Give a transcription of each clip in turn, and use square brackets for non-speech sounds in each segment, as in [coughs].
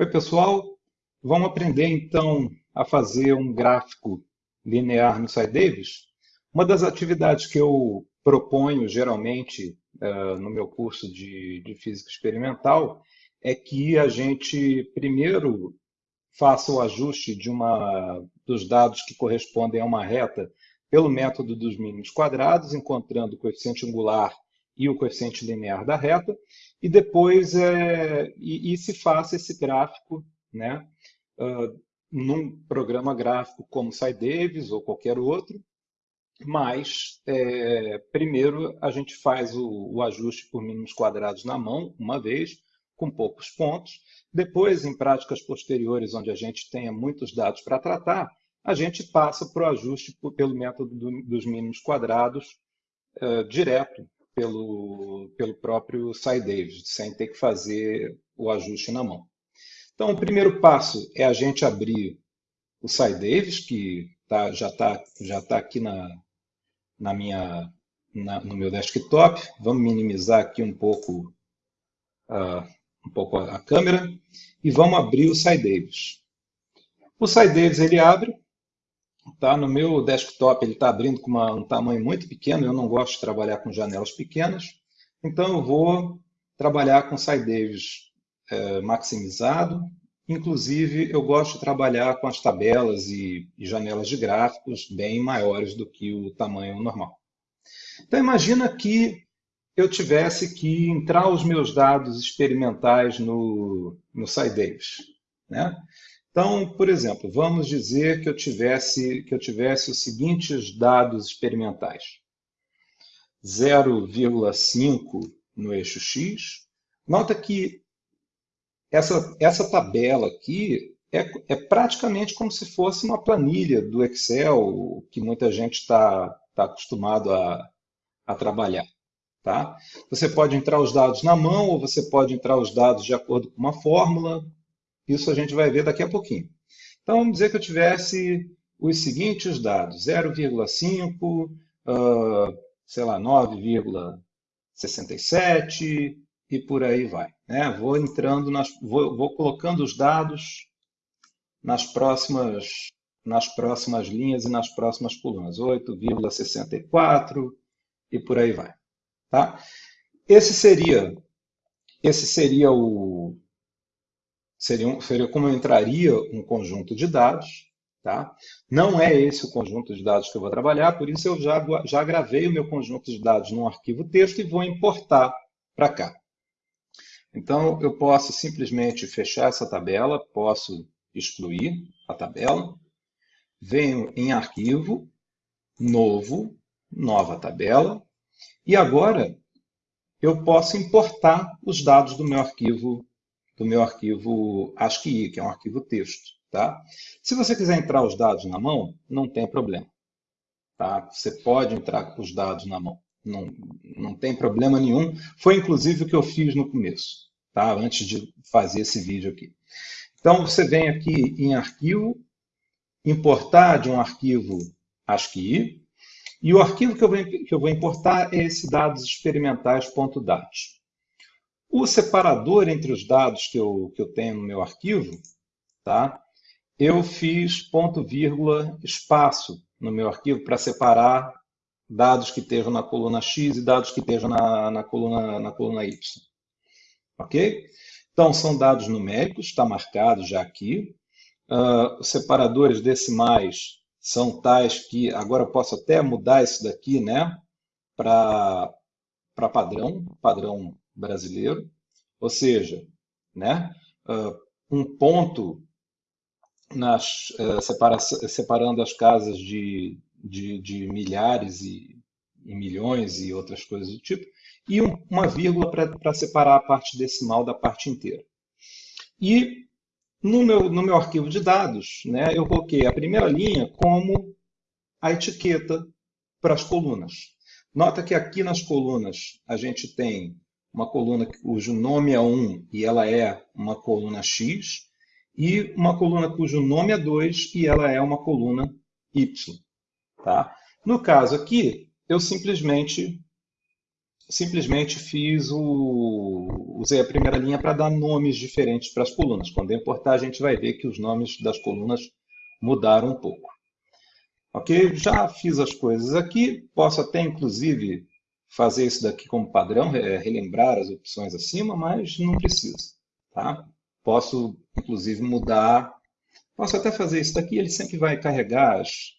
Oi, pessoal. Vamos aprender, então, a fazer um gráfico linear no SciDavis? Uma das atividades que eu proponho, geralmente, uh, no meu curso de, de Física Experimental, é que a gente, primeiro, faça o ajuste de uma, dos dados que correspondem a uma reta pelo método dos mínimos quadrados, encontrando o coeficiente angular e o coeficiente linear da reta, e depois é, e, e se faça esse gráfico né, uh, num programa gráfico como SciDavis ou qualquer outro, mas é, primeiro a gente faz o, o, ajuste por mínimos quadrados na mão, uma vez, com poucos pontos. Depois, em práticas posteriores, onde a gente tenha muitos dados para tratar, a gente passa para o ajuste pelo método do, dos mínimos quadrados uh, direto pelo, pelo próprio SciDavis, sem ter que fazer o ajuste na mão. Então, o primeiro passo é a gente abrir o SciDavis, que tá, já está já tá aqui na, na minha, na, no meu desktop. Vamos minimizar aqui um pouco, uh, um pouco a, a câmera e vamos abrir o SciDavis. O SciDavis ele abre, tá? no meu desktop ele está abrindo com uma, um tamanho muito pequeno, eu não gosto de trabalhar com janelas pequenas, então eu vou trabalhar com SciDavis é, maximizado. Inclusive, eu gosto de trabalhar com as tabelas e, e janelas de gráficos bem maiores do que o tamanho normal. Então, imagina que eu tivesse que entrar os meus dados experimentais no, no SciDavis. Né? Então, por exemplo, vamos dizer que eu tivesse, que eu tivesse os seguintes dados experimentais. 0,5 no eixo x. Nota que essa, essa tabela aqui é, é praticamente como se fosse uma planilha do Excel que muita gente está tá acostumado a, a trabalhar. Tá? Você pode entrar os dados na mão ou você pode entrar os dados de acordo com uma fórmula. Isso a gente vai ver daqui a pouquinho. Então, vamos dizer que eu tivesse os seguintes dados, 0,5, uh, sei lá, 9,67, e por aí vai. Né? Vou entrando, nas, vou, vou colocando os dados nas próximas, nas próximas linhas e nas próximas colunas. 8,64 e por aí vai. Tá? Esse seria, esse seria o seria, como entraria um conjunto de dados. Tá? Não é esse o conjunto de dados que eu vou trabalhar, por isso eu já, já gravei o meu conjunto de dados num arquivo texto e vou importar para cá. Então, eu posso simplesmente fechar essa tabela, posso excluir a tabela, venho em arquivo, novo, nova tabela, e agora eu posso importar os dados do meu arquivo, do meu arquivo ASCII, que é um arquivo texto. Tá? Se você quiser entrar os dados na mão, não tem problema. Tá? Você pode entrar com os dados na mão. Não, não tem problema nenhum. Foi inclusive o que eu fiz no começo, tá? antes de fazer esse vídeo aqui. Então, você vem aqui em arquivo, importar de um arquivo ASCII, e o arquivo que eu vou, que eu vou importar é esse dados experimentais.dat. O separador entre os dados que eu, que eu tenho no meu arquivo, tá? eu fiz ponto vírgula espaço no meu arquivo para separar dados que estejam na coluna X e dados que estejam na, na, coluna, na coluna Y. Ok? Então, são dados numéricos, está marcado já aqui. Uh, os separadores decimais são tais que, agora eu posso até mudar isso daqui né, para padrão, padrão brasileiro. Ou seja, né, uh, um ponto nas, uh, separa, separando as casas de de, de milhares e, e, milhões e outras coisas do tipo, e um, uma vírgula para separar a parte decimal da parte inteira. E no meu, no meu arquivo de dados, né, eu coloquei a primeira linha como a etiqueta para as colunas. Nota que aqui nas colunas a gente tem uma coluna cujo nome é 1 e ela é uma coluna X, e uma coluna cujo nome é 2 e ela é uma coluna Y. Tá? No caso aqui, eu simplesmente simplesmente fiz o. usei a primeira linha para dar nomes diferentes para as colunas. Quando eu importar, a gente vai ver que os nomes das colunas mudaram um pouco. Ok? Já fiz as coisas aqui. Posso até, inclusive, fazer isso daqui como padrão, relembrar as opções acima, mas não precisa. Tá? Posso, inclusive, mudar. Posso até fazer isso daqui, ele sempre vai carregar as,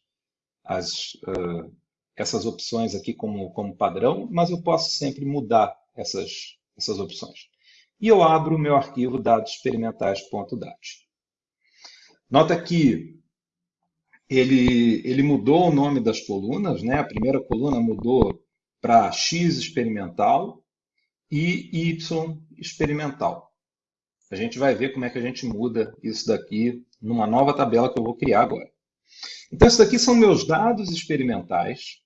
as, uh, essas opções aqui como, como padrão, mas eu posso sempre mudar essas, essas opções. E eu abro o meu arquivo dados experimentais.dat. Nota que ele, ele mudou o nome das colunas, né? a primeira coluna mudou para X experimental e Y experimental. A gente vai ver como é que a gente muda isso daqui numa nova tabela que eu vou criar agora. Então, isso daqui são meus dados experimentais.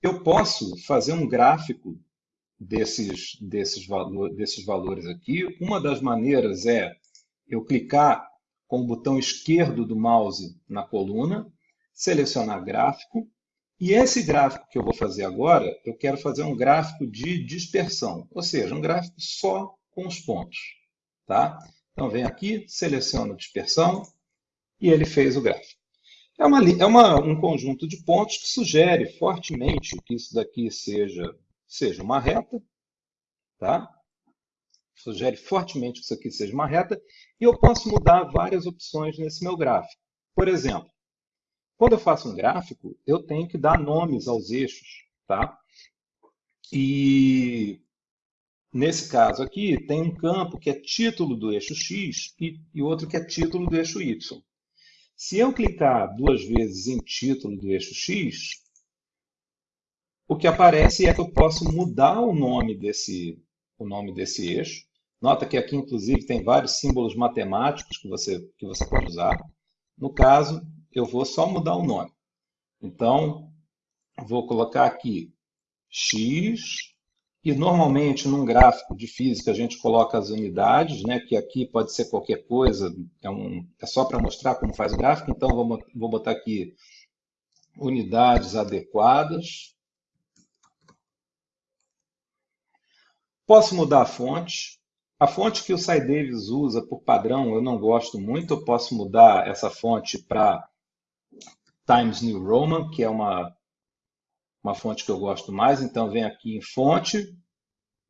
Eu posso fazer um gráfico desses, desses, valor, desses valores aqui. Uma das maneiras é eu clicar com o botão esquerdo do mouse na coluna, selecionar gráfico, e esse gráfico que eu vou fazer agora, eu quero fazer um gráfico de dispersão, ou seja, um gráfico só com os pontos. Tá? Então, vem aqui, seleciono dispersão, e ele fez o gráfico. É, uma, é uma, um conjunto de pontos que sugere fortemente que isso daqui seja, seja uma reta, tá? Sugere fortemente que isso aqui seja uma reta, e eu posso mudar várias opções nesse meu gráfico. Por exemplo, quando eu faço um gráfico, eu tenho que dar nomes aos eixos, tá? E nesse caso aqui, tem um campo que é título do eixo X e, e outro que é título do eixo Y. Se eu clicar duas vezes em título do eixo X, o que aparece é que eu posso mudar o nome desse, o nome desse eixo. Nota que aqui, inclusive, tem vários símbolos matemáticos que você, que você pode usar. No caso, eu vou só mudar o nome. Então, vou colocar aqui x e normalmente, num gráfico de física, a gente coloca as unidades, né, que aqui pode ser qualquer coisa, é, um, é só para mostrar como faz o gráfico. Então, vou, vou botar aqui unidades adequadas. Posso mudar a fonte. A fonte que o SciDavis usa por padrão, eu não gosto muito. Eu posso mudar essa fonte para Times New Roman, que é uma uma fonte que eu gosto mais, então vem aqui em fonte,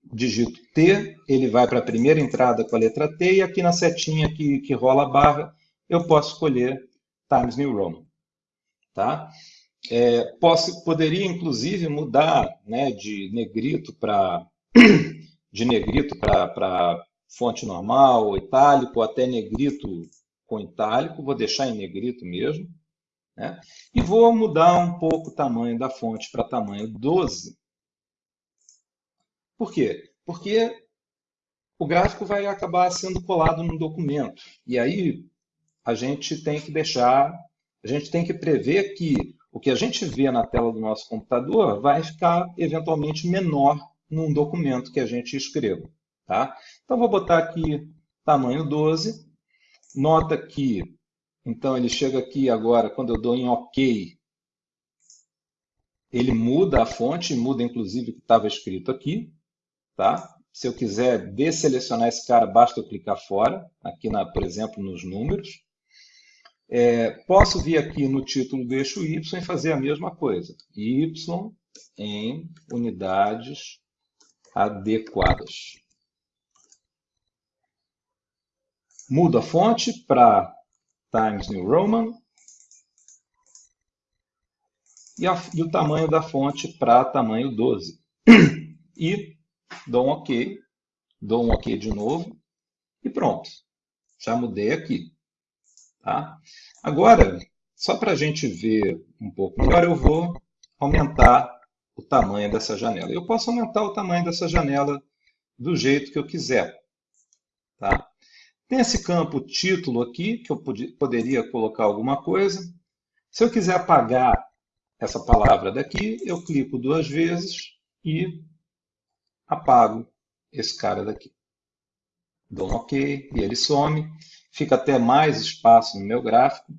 digito T, ele vai para a primeira entrada com a letra T, e aqui na setinha que, que rola a barra, eu posso escolher Times New Roman. Tá? É, posso, poderia, inclusive, mudar né, de negrito para [coughs] de negrito para fonte normal, ou itálico, até negrito com itálico, vou deixar em negrito mesmo. Né? E vou mudar um pouco o tamanho da fonte para tamanho 12. Por quê? Porque o gráfico vai acabar sendo colado no documento. E aí a gente tem que deixar, a gente tem que prever que o que a gente vê na tela do nosso computador vai ficar eventualmente menor num documento que a gente escreva. Tá? Então vou botar aqui tamanho 12. Nota que então, ele chega aqui agora, quando eu dou em OK, ele muda a fonte, muda inclusive o que estava escrito aqui. Tá? Se eu quiser desselecionar esse cara, basta eu clicar fora, aqui, na, por exemplo, nos números. É, posso vir aqui no título do eixo Y e fazer a mesma coisa. Y em unidades adequadas. Mudo a fonte para Times New Roman. E, a, e o tamanho da fonte para tamanho 12. [clears throat] E dou um OK, dou um OK de novo e pronto. Já mudei aqui. Tá? Agora, só para a gente ver um pouco melhor, eu vou aumentar o tamanho dessa janela. Eu posso aumentar o tamanho dessa janela do jeito que eu quiser. Tá? Tem esse campo título aqui, que eu poderia colocar alguma coisa. Se eu quiser apagar essa palavra daqui, eu clico duas vezes e apago esse cara daqui. Dou um OK e ele some. Fica até mais espaço no meu gráfico.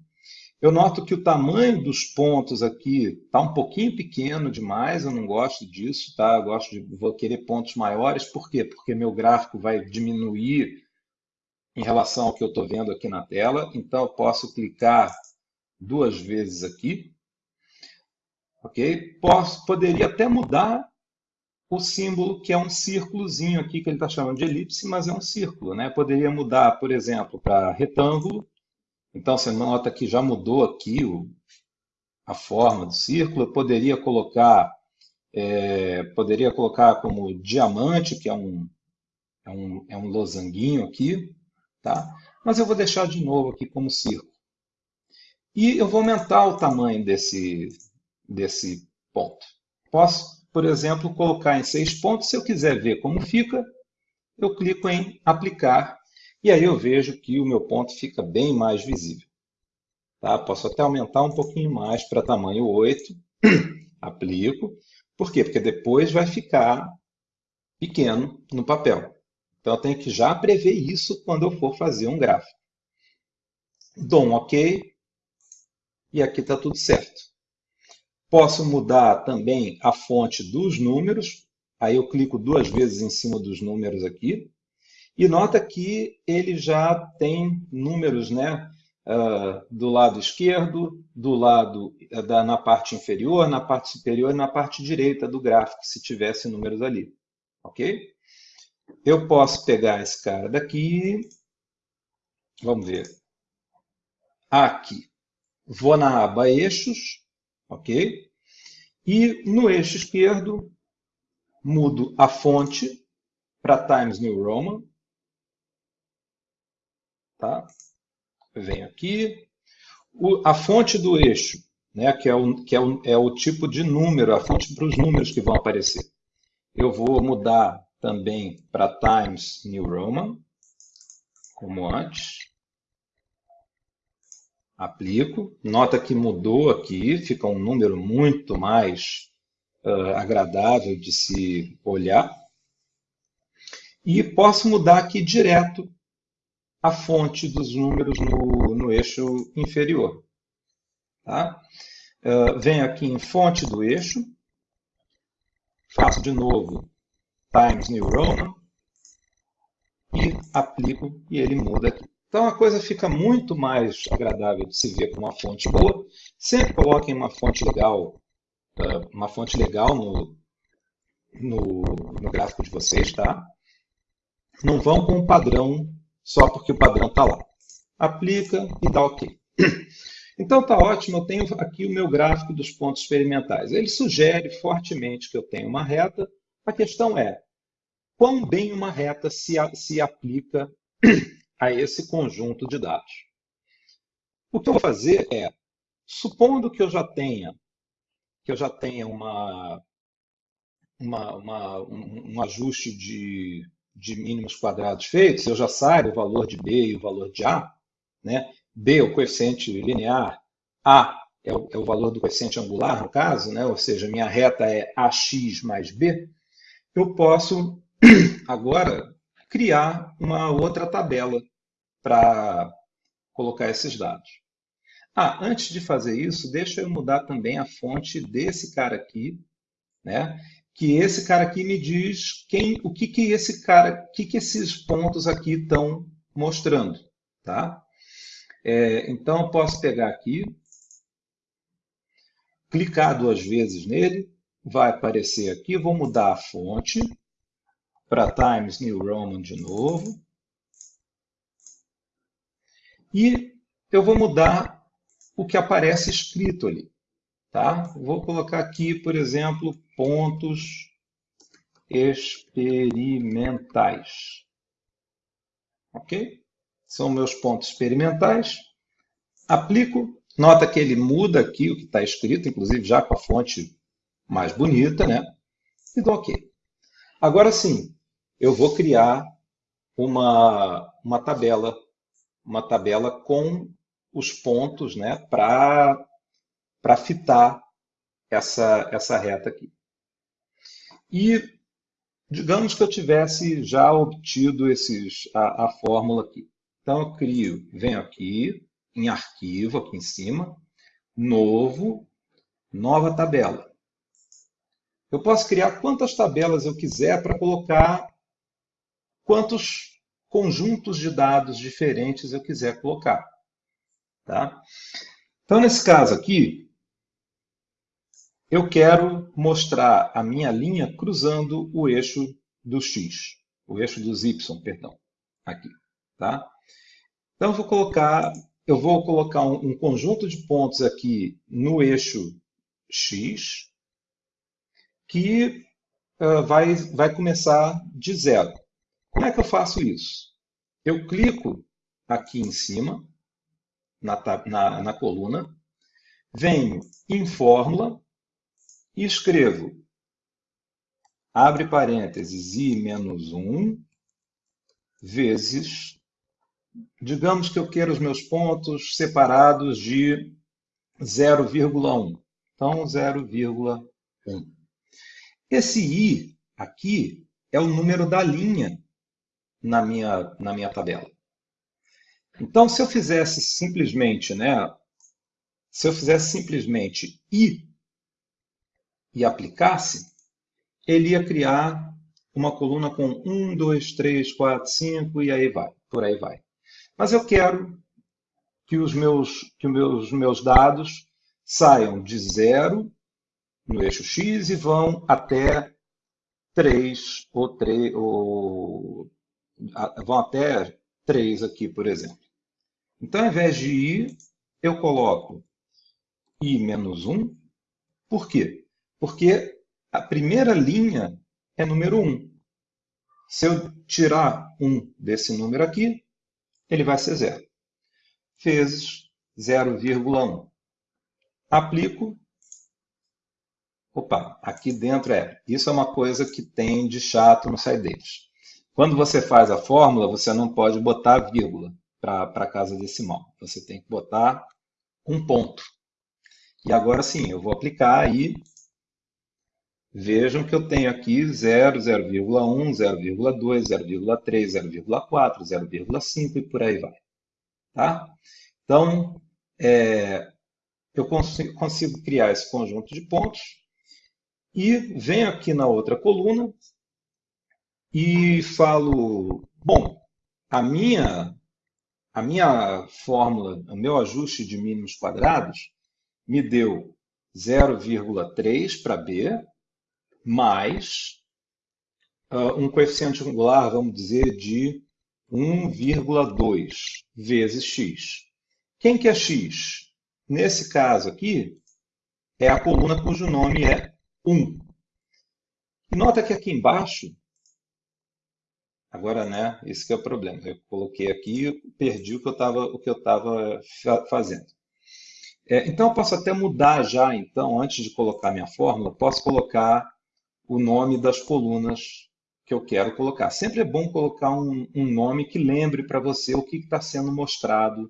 Eu noto que o tamanho dos pontos aqui está um pouquinho pequeno demais, eu não gosto disso, tá? Eu gosto de, vou querer pontos maiores, por quê? Porque meu gráfico vai diminuir em relação ao que eu estou vendo aqui na tela, então eu posso clicar duas vezes aqui, ok? Posso, poderia até mudar o símbolo, que é um círculozinho aqui, que ele está chamando de elipse, mas é um círculo, né? Poderia mudar, por exemplo, para retângulo, então você nota que já mudou aqui o, a forma do círculo, eu poderia colocar, é, poderia colocar como diamante, que é um, é um, é um losanguinho aqui, tá? Mas eu vou deixar de novo aqui como círculo. E eu vou aumentar o tamanho desse, desse ponto. Posso, por exemplo, colocar em seis pontos. Se eu quiser ver como fica, eu clico em aplicar e aí eu vejo que o meu ponto fica bem mais visível. Tá? Posso até aumentar um pouquinho mais para tamanho 8, [coughs] aplico. Por quê? Porque depois vai ficar pequeno no papel. Então eu tenho que já prever isso quando eu for fazer um gráfico. Dou um OK e aqui está tudo certo. Posso mudar também a fonte dos números. Aí eu clico duas vezes em cima dos números aqui. E nota que ele já tem números né, uh, do lado esquerdo, do lado uh, da, na parte inferior, na parte superior e na parte direita do gráfico, se tivesse números ali. Ok? Eu posso pegar esse cara daqui, vamos ver, aqui. Vou na aba eixos, ok? E no eixo esquerdo, mudo a fonte para Times New Roman. Tá? Venho aqui. O, a fonte do eixo, né, que, é o, que é, o, é o tipo de número, a fonte para os números que vão aparecer. Eu vou mudar também para Times New Roman, como antes. Aplico. Nota que mudou aqui, fica um número muito mais uh, agradável de se olhar. E posso mudar aqui direto a fonte dos números no, no eixo inferior. Tá? Uh, venho aqui em fonte do eixo, faço de novo Times New Roman e aplico e ele muda aqui. Então a coisa fica muito mais agradável de se ver com uma fonte boa. Sempre coloquem uma fonte legal, uh, uma fonte legal no, no, no gráfico de vocês, tá? Não vão com o padrão só porque o padrão está lá. Aplica e dá OK. [clears throat] Então está ótimo, eu tenho aqui o meu gráfico dos pontos experimentais. Ele sugere fortemente que eu tenha uma reta. A questão é, quão bem uma reta se, se aplica [clears throat] a esse conjunto de dados? O que eu vou fazer é, supondo que eu já tenha, que eu já tenha uma, uma, uma um, um ajuste de de mínimos quadrados feitos, eu já saio o valor de B e o valor de A, né? B é o coeficiente linear, A é o, é o valor do coeficiente angular, no caso, né? ou seja, minha reta é AX mais B, eu posso [clears throat] agora criar uma outra tabela para colocar esses dados. Ah, antes de fazer isso, deixa eu mudar também a fonte desse cara aqui, né? que esse cara aqui me diz quem, o que, que esse cara, o que, que esses pontos aqui estão mostrando, tá? É, então, eu posso pegar aqui, clicar duas vezes nele, vai aparecer aqui, vou mudar a fonte para Times New Roman de novo. E eu vou mudar o que aparece escrito ali. Tá? Vou colocar aqui, por exemplo, pontos experimentais. Ok? São meus pontos experimentais. Aplico. Nota que ele muda aqui o que está escrito, inclusive já com a fonte mais bonita, né? E dou OK. Agora sim, eu vou criar uma, uma tabela, uma tabela com os pontos né, para fitar essa, essa reta aqui. E digamos que eu tivesse já obtido esses, a, a fórmula aqui. Então, eu crio, venho aqui em arquivo aqui em cima, novo, nova tabela. Eu posso criar quantas tabelas eu quiser para colocar quantos conjuntos de dados diferentes eu quiser colocar. Tá? Então, nesse caso aqui, eu quero mostrar a minha linha cruzando o eixo do x, o eixo dos y, perdão, aqui. Tá? Então, eu vou colocar, eu vou colocar um, um conjunto de pontos aqui no eixo x, que uh, vai, vai começar de zero. Como é que eu faço isso? Eu clico aqui em cima, na, na, na coluna, venho em fórmula e escrevo, abre parênteses, i menos 1, vezes, digamos que eu quero os meus pontos separados de 0,1. Então, 0,1. Esse i aqui é o número da linha na minha, na minha tabela. Então, se eu fizesse simplesmente, né, se eu fizesse simplesmente i e aplicasse, ele ia criar uma coluna com 1, 2, 3, 4, 5 e aí vai, por aí vai. Mas eu quero que os meus, que os meus, meus dados saiam de zero no eixo X e vão até 3 ou 3, ou, vão até 3 aqui, por exemplo. Então, ao invés de i, eu coloco i menos 1. Por quê? Porque a primeira linha é número 1. Se eu tirar 1 desse número aqui, ele vai ser zero. Vezes 0,1. Aplico Opa, aqui dentro é. Isso é uma coisa que tem de chato no SciDates. Quando você faz a fórmula, você não pode botar vírgula para a casa decimal. Você tem que botar um ponto. E agora sim, eu vou aplicar aí. Vejam que eu tenho aqui 0, 0,1, 0,2, 0,3, 0,4, 0,5 e por aí vai. Tá? Então, é, eu consigo, consigo criar esse conjunto de pontos e venho aqui na outra coluna e falo, bom, a minha, a minha fórmula, o meu ajuste de mínimos quadrados me deu 0,3 para B, mais uh, um coeficiente angular, vamos dizer, de 1,2 vezes x. Quem que é x? Nesse caso aqui, é a coluna cujo nome é 1. Nota que aqui embaixo, agora, né, esse é o problema. Eu coloquei aqui e perdi o que eu estava o que eu estava fazendo. É, então, eu posso até mudar já, então, antes de colocar minha fórmula, posso colocar o nome das colunas que eu quero colocar. Sempre é bom colocar um, um nome que lembre para você o que está sendo mostrado,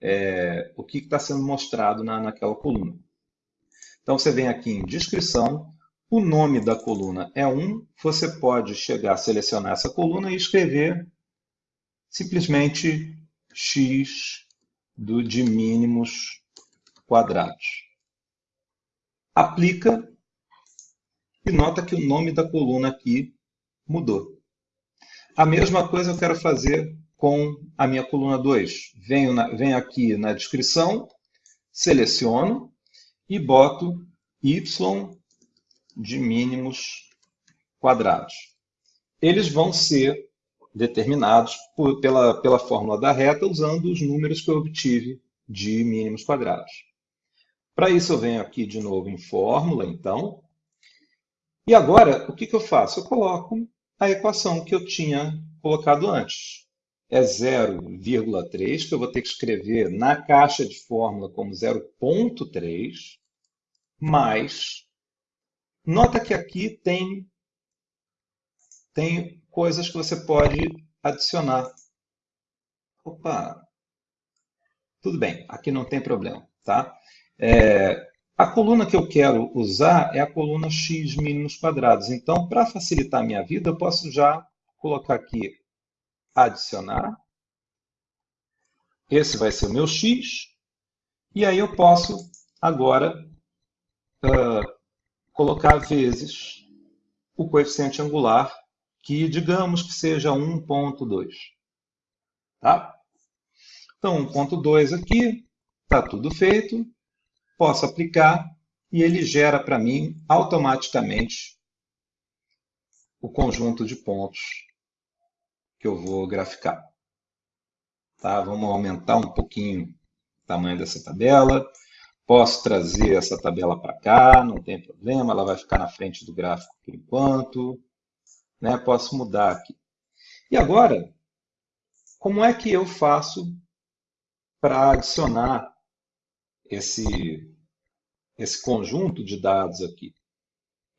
é, o que está sendo mostrado na, naquela coluna. Então, você vem aqui em descrição, o nome da coluna é 1, você pode chegar a selecionar essa coluna e escrever simplesmente x do de mínimos quadrados. Aplica e nota que o nome da coluna aqui mudou. A mesma coisa eu quero fazer com a minha coluna 2. Venho, venho aqui na descrição, seleciono e boto y de mínimos quadrados. Eles vão ser determinados por, pela, pela fórmula da reta usando os números que eu obtive de mínimos quadrados. Para isso, eu venho aqui de novo em fórmula, então. E agora, o que, que eu faço? Eu coloco a equação que eu tinha colocado antes. É 0,3, que eu vou ter que escrever na caixa de fórmula como 0,3 mas nota que aqui tem, tem coisas que você pode adicionar. Opa! Tudo bem, aqui não tem problema, tá? É, a coluna que eu quero usar é a coluna x mínimos quadrados. Então, para facilitar a minha vida, eu posso já colocar aqui adicionar esse vai ser o meu x, e aí eu posso agora uh, colocar vezes o coeficiente angular, que digamos que seja 1.2. Tá? Então, 1.2 aqui, está tudo feito, posso aplicar e ele gera para mim automaticamente o conjunto de pontos que eu vou graficar. Tá? Vamos aumentar um pouquinho o tamanho dessa tabela. Posso trazer essa tabela para cá, não tem problema, ela vai ficar na frente do gráfico por enquanto. Né? Posso mudar aqui. E agora, como é que eu faço para adicionar esse, esse conjunto de dados aqui?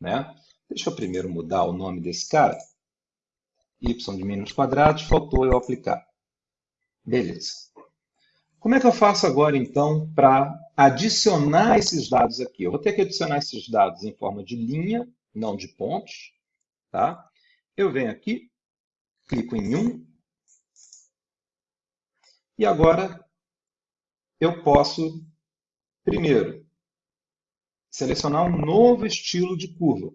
Né? Deixa eu primeiro mudar o nome desse cara. y de faltou eu aplicar. Beleza. Como é que eu faço agora, então, para adicionar esses dados aqui? Eu vou ter que adicionar esses dados em forma de linha, não de pontos. Tá? Eu venho aqui, clico em 1. E agora eu posso, primeiro, selecionar um novo estilo de curva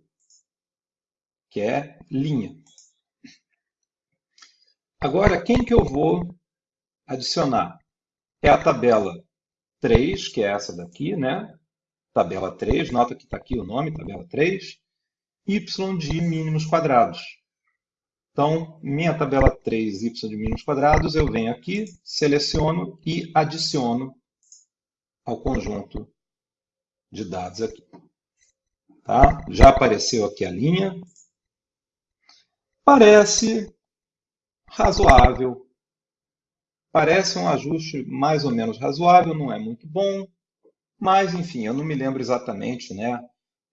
que é linha. Agora, quem que eu vou adicionar? É a tabela 3, que é essa daqui, né? Tabela 3, nota que está aqui o nome, tabela 3, y de mínimos quadrados. Então, minha tabela 3, y de mínimos quadrados, eu venho aqui, seleciono e adiciono ao conjunto de dados aqui. Tá? Já apareceu aqui a linha, Parece razoável. Parece um ajuste mais ou menos razoável, não é muito bom, mas enfim, eu não me lembro exatamente né,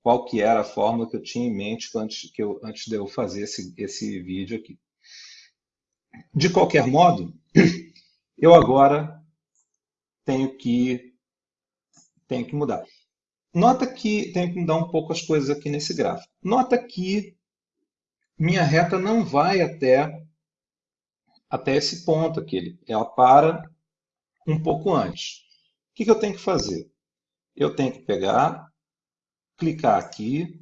qual que era a fórmula que eu tinha em mente antes, que eu, antes de eu fazer esse, esse vídeo aqui. De qualquer modo, eu agora tenho que, tenho que mudar. Nota que tenho que mudar um pouco as coisas aqui nesse gráfico. Nota que minha reta não vai até, até esse ponto aqui. Ela para um pouco antes. O que, que eu tenho que fazer? Eu tenho que pegar, clicar aqui,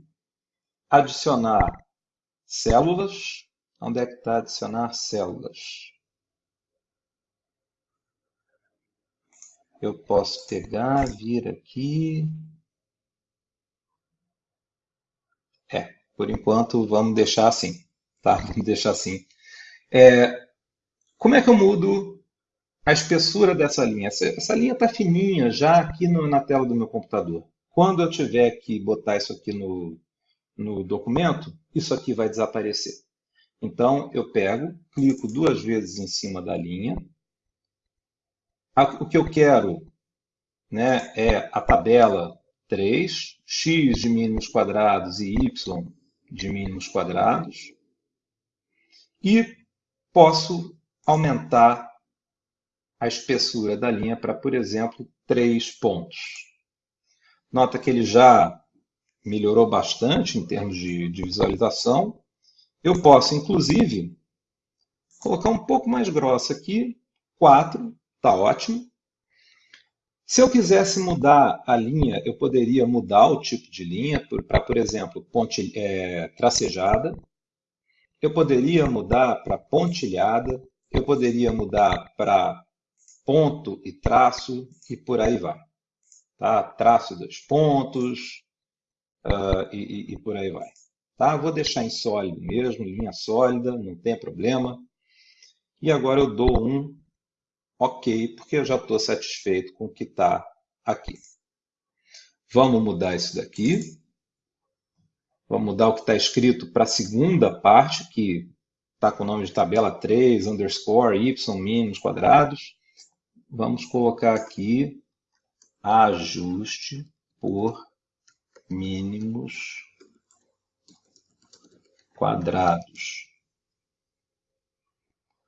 adicionar células. Onde é que está adicionar células? Eu posso pegar, vir aqui. É, por enquanto, vamos deixar assim. Tá? [laughs] Vamos deixar assim. É, como é que eu mudo a espessura dessa linha? Essa, essa linha está fininha já aqui no, na tela do meu computador. Quando eu tiver que botar isso aqui no, no documento, isso aqui vai desaparecer. Então, eu pego, clico duas vezes em cima da linha. O que eu quero né, é a tabela 3, x de mínimos quadrados e y de mínimos quadrados. E posso aumentar a espessura da linha para, por exemplo, 3 pontos. Nota que ele já melhorou bastante em termos de, de visualização. Eu posso, inclusive, colocar um pouco mais grossa aqui, 4, está ótimo. Se eu quisesse mudar a linha, eu poderia mudar o tipo de linha para, por exemplo, ponte, é, tracejada. Eu poderia mudar para pontilhada. Eu poderia mudar para ponto e traço e por aí vai. Tá? Traço dos pontos uh, e, e, por aí vai. Tá? Vou deixar em sólido mesmo, linha sólida, não tem problema. E agora eu dou um ok, porque eu já estou satisfeito com o que está aqui. Vamos mudar isso daqui. Vamos mudar o que está escrito para a segunda parte, que está com o nome de tabela 3, underscore, y, mínimos quadrados. Vamos colocar aqui ajuste por mínimos quadrados.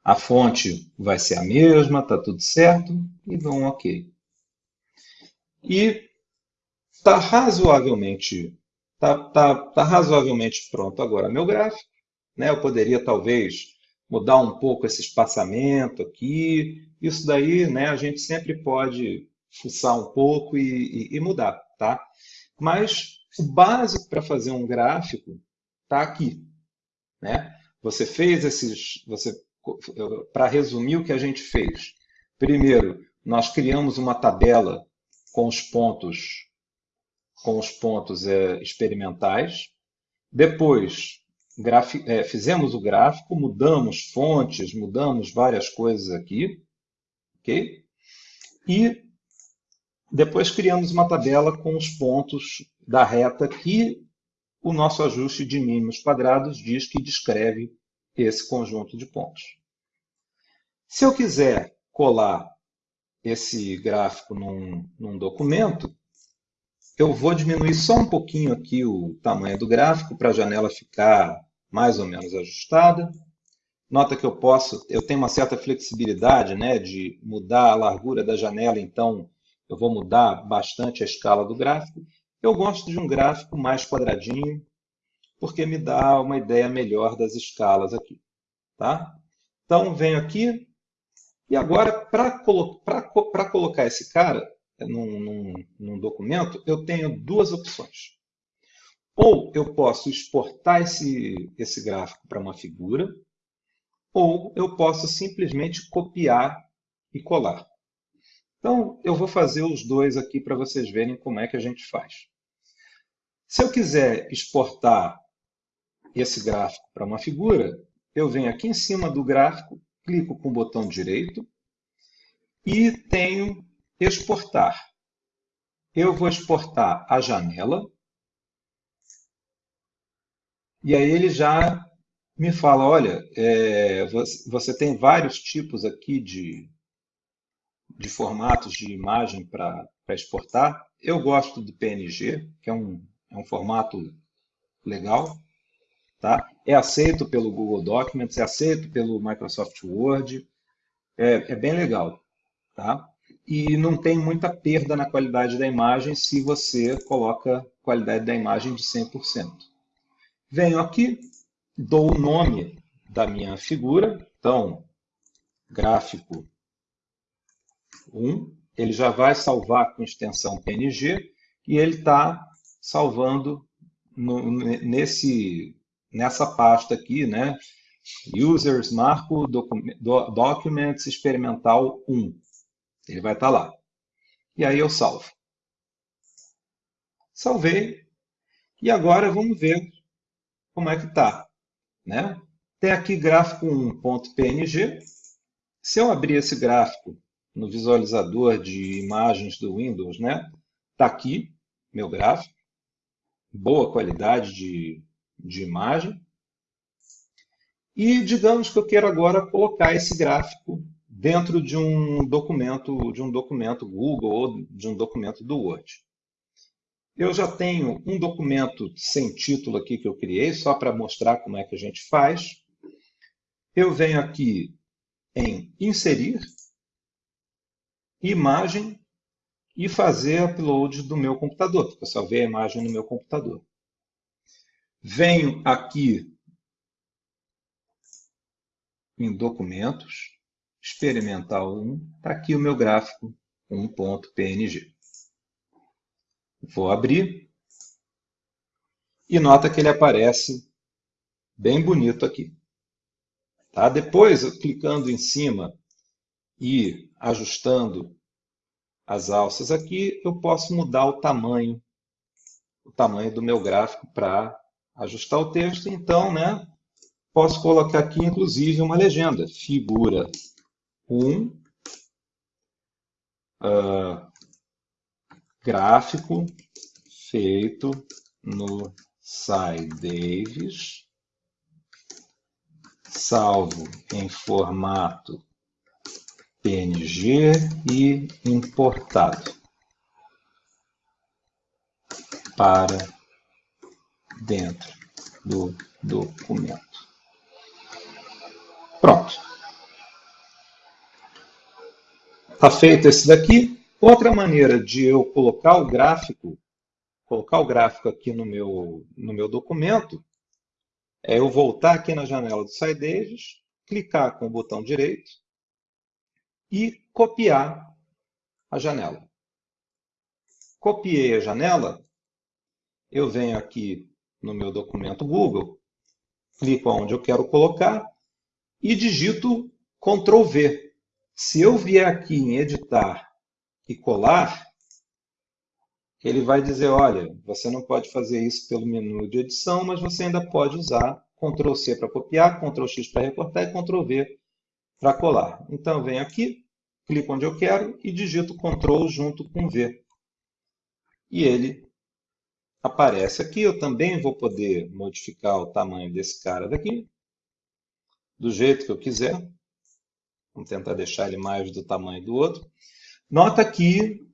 A fonte vai ser a mesma, está tudo certo, e dou um OK. E está razoavelmente, tá, tá, tá razoavelmente pronto agora meu gráfico. Né? Eu poderia talvez mudar um pouco esse espaçamento aqui. Isso daí, né, a gente sempre pode fuçar um pouco e, e, e mudar, tá? Mas o básico para fazer um gráfico está aqui, né? Você fez esses, você para resumir o que a gente fez. Primeiro, nós criamos uma tabela com os pontos com os pontos é, experimentais. Depois, é, fizemos o gráfico, mudamos fontes, mudamos várias coisas aqui. ok? E depois criamos uma tabela com os pontos da reta que o nosso ajuste de mínimos quadrados diz que descreve esse conjunto de pontos. Se eu quiser colar esse gráfico num, num documento, eu vou diminuir só um pouquinho aqui o tamanho do gráfico para a janela ficar mais ou menos ajustada. Nota que eu posso, eu tenho uma certa flexibilidade né, de mudar a largura da janela, então eu vou mudar bastante a escala do gráfico. Eu gosto de um gráfico mais quadradinho, porque me dá uma ideia melhor das escalas aqui. Tá? Então, venho aqui, e agora, para colo colocar esse cara, num, num, num documento, eu tenho duas opções. Ou eu posso exportar esse, esse gráfico para uma figura, ou eu posso simplesmente copiar e colar. Então, eu vou fazer os dois aqui para vocês verem como é que a gente faz. Se eu quiser exportar esse gráfico para uma figura, eu venho aqui em cima do gráfico, clico com o botão direito e tenho exportar. Eu vou exportar a janela. E aí ele já me fala, olha, é, você tem vários tipos aqui de, de formatos de imagem para exportar. Eu gosto do PNG, que é um, é um formato legal. Tá? É aceito pelo Google Documents, é aceito pelo Microsoft Word. É, é bem legal. Tá? E não tem muita perda na qualidade da imagem se você coloca qualidade da imagem de 100%. Venho aqui, dou o nome da minha figura, então, gráfico 1, ele já vai salvar com extensão PNG e ele está salvando no, nesse, nessa pasta aqui, né? Users, marco, documents, experimental 1. Ele vai estar lá. E aí eu salvo. Salvei. E agora vamos ver como é que está. Né? Tem aqui gráfico 1.png. Se eu abrir esse gráfico no visualizador de imagens do Windows, né? Está aqui meu gráfico. Boa qualidade de, de imagem. E digamos que eu quero agora colocar esse gráfico dentro de um documento, de um documento Google ou de um documento do Word. Eu já tenho um documento sem título aqui que eu criei, só para mostrar como é que a gente faz. Eu venho aqui em Inserir, Imagem e fazer upload do meu computador, porque eu só vejo a imagem no meu computador. Venho aqui em Documentos, experimental 1, está aqui o meu gráfico 1.png. Vou abrir e nota que ele aparece bem bonito aqui. Tá? Depois, clicando em cima e ajustando as alças aqui, eu posso mudar o tamanho, o tamanho do meu gráfico para ajustar o texto. Então, né, posso colocar aqui, inclusive, uma legenda, figura um uh, gráfico feito no Sai Davis, salvo em formato PNG e importado para dentro do documento. Pronto. Está feito esse daqui. Outra maneira de eu colocar o gráfico, colocar o gráfico aqui no meu, no meu documento, é eu voltar aqui na janela do SciDavis, clicar com o botão direito e copiar a janela. Copiei a janela, eu venho aqui no meu documento Google, clico onde eu quero colocar e digito Ctrl V. Se eu vier aqui em editar e colar, ele vai dizer, olha, você não pode fazer isso pelo menu de edição, mas você ainda pode usar Ctrl C para copiar, Ctrl X para recortar e Ctrl V para colar. Então eu venho aqui, clico onde eu quero e digito Ctrl junto com V. E ele aparece aqui. Eu também vou poder modificar o tamanho desse cara daqui, do jeito que eu quiser. Vamos tentar deixar ele mais do tamanho do outro. Nota que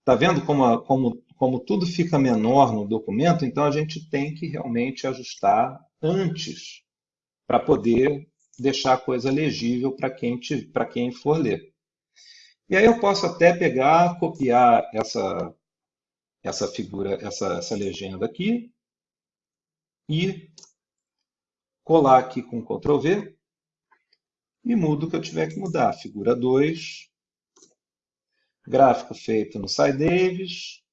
Está vendo como, como, como tudo fica menor no documento? Então, a gente tem que realmente ajustar antes para poder deixar a coisa legível para quem, quem for ler. E aí eu posso até pegar, copiar essa, essa figura, essa, essa legenda aqui e colar aqui com Ctrl V e mudo o que eu tiver que mudar. Figura 2, Gráfico feito no SciDavis,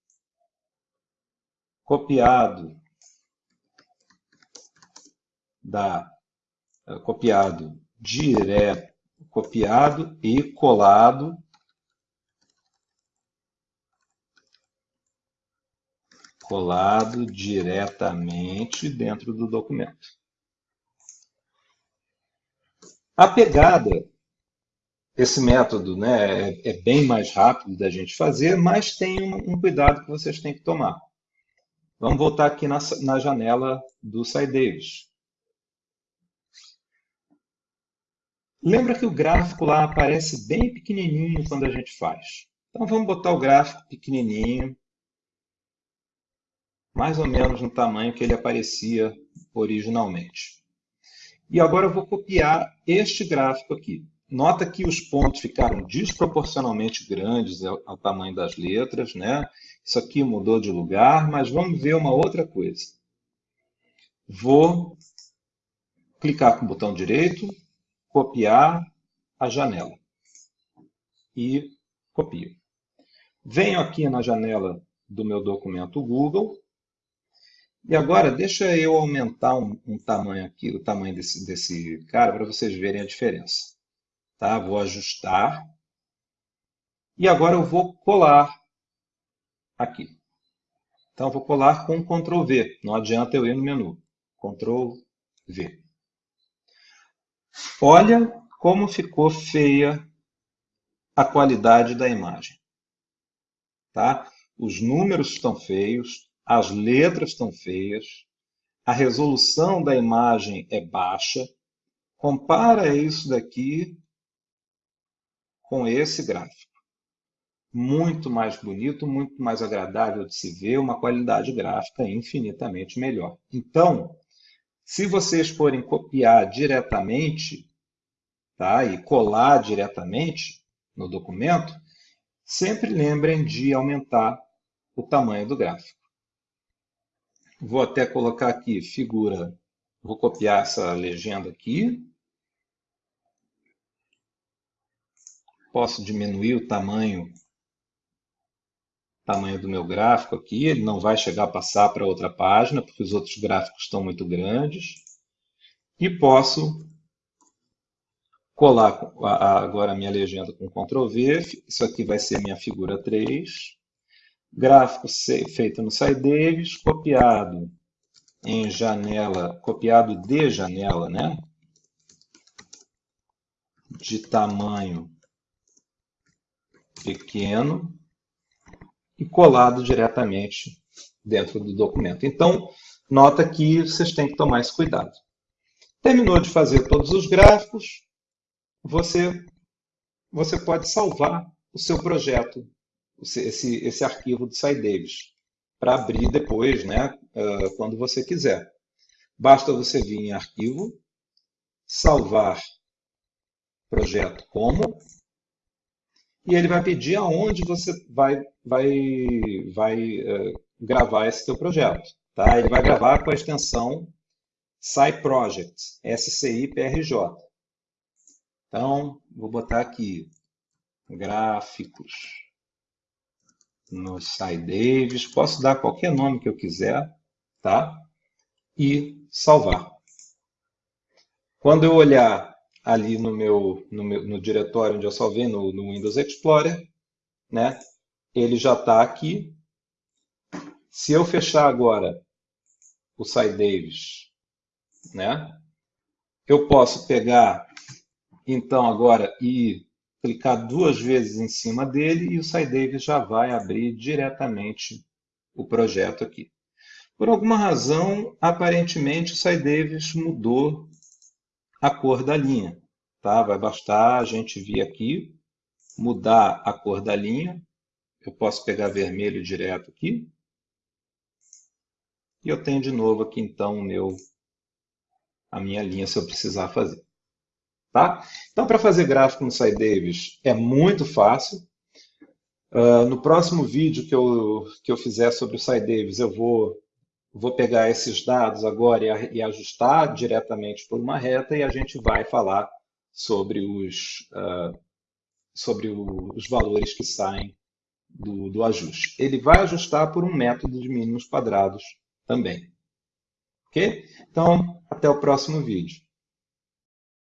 copiado da eh, copiado direto, copiado e colado colado diretamente dentro do documento. A pegada esse método né, é, é, bem mais rápido da gente fazer, mas tem um, um, cuidado que vocês têm que tomar. Vamos voltar aqui na, na janela do SciDavis. Lembra que o gráfico lá aparece bem pequenininho quando a gente faz. Então vamos botar o gráfico pequenininho, mais ou menos no tamanho que ele aparecia originalmente. E agora eu vou copiar este gráfico aqui. Nota que os pontos ficaram desproporcionalmente grandes ao, tamanho das letras, né? Isso aqui mudou de lugar, mas vamos ver uma outra coisa. Vou clicar com o botão direito, copiar a janela e copio. Venho aqui na janela do meu documento Google e agora deixa eu aumentar um, um tamanho aqui, o tamanho desse, desse cara, para vocês verem a diferença. Tá? Vou ajustar. E agora eu vou colar aqui. Então, eu vou colar com Ctrl V. Não adianta eu ir no menu. Ctrl V. Olha como ficou feia a qualidade da imagem. Tá? Os números estão feios, as letras estão feias, a resolução da imagem é baixa. Compara isso daqui com esse gráfico. Muito mais bonito, muito mais agradável de se ver, uma qualidade gráfica infinitamente melhor. Então, se vocês forem copiar diretamente tá, e colar diretamente no documento, sempre lembrem de aumentar o tamanho do gráfico. Vou até colocar aqui figura, vou copiar essa legenda aqui, posso diminuir o tamanho, tamanho do meu gráfico aqui, ele não vai chegar a passar para outra página, porque os outros gráficos estão muito grandes. E posso colar agora a minha legenda com Ctrl V, isso aqui vai ser minha figura 3. Gráfico feito no SciDavis, copiado em janela, copiado de janela, né? De tamanho pequeno e colado diretamente dentro do documento. Então, nota que vocês têm que tomar esse cuidado. Terminou de fazer todos os gráficos, você, você pode salvar o seu projeto, esse, esse arquivo do SciDavis, para abrir depois, né, quando você quiser. Basta você vir em Arquivo, salvar projeto como, e ele vai pedir aonde você vai, vai, vai uh, gravar esse teu projeto. Tá? Ele vai gravar com a extensão SciProject, SCI-PRJ. Então, vou botar aqui gráficos no SciDavis. Posso dar qualquer nome que eu quiser, tá? E salvar. Quando eu olhar ali no meu, no, meu, no diretório onde eu salvei, no, no Windows Explorer, né? Ele já está aqui. Se eu fechar agora o SciDavis, né? Eu posso pegar, então, agora e clicar duas vezes em cima dele e o SciDavis já vai abrir diretamente o projeto aqui. Por alguma razão, aparentemente o SciDavis mudou a cor da linha. Tá? Vai bastar a gente vir aqui, mudar a cor da linha. Eu posso pegar vermelho direto aqui. E eu tenho de novo aqui então meu, a minha linha se eu precisar fazer. Tá? Então, para fazer gráfico no SciDavis é muito fácil. Uh, no próximo vídeo que eu, que eu fizer sobre o SciDavis, eu vou, vou pegar esses dados agora e, e, ajustar diretamente por uma reta e a gente vai falar sobre os, uh, sobre o, os valores que saem do, do ajuste. Ele vai ajustar por um método de mínimos quadrados também. Ok? Então, até o próximo vídeo.